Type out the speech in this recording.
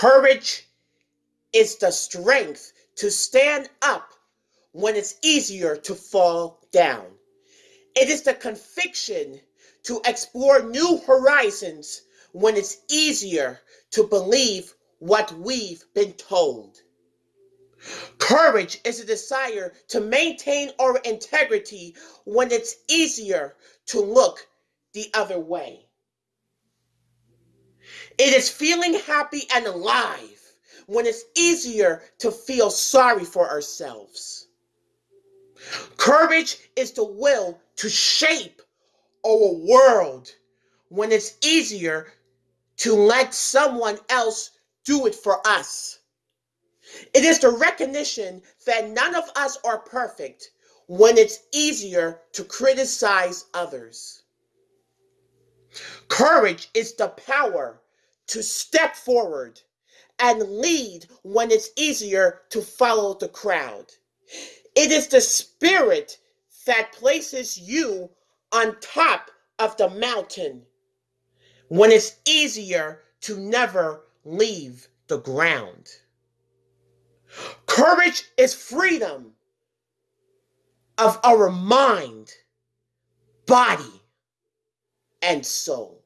Courage is the strength to stand up when it's easier to fall down. It is the conviction to explore new horizons when it's easier to believe what we've been told. Courage is a desire to maintain our integrity when it's easier to look the other way. It is feeling happy and alive when it's easier to feel sorry for ourselves. Courage is the will to shape our world when it's easier to let someone else do it for us. It is the recognition that none of us are perfect when it's easier to criticize others. Courage is the power to step forward and lead when it's easier to follow the crowd. It is the spirit that places you on top of the mountain when it's easier to never leave the ground. Courage is freedom of our mind, body, and soul.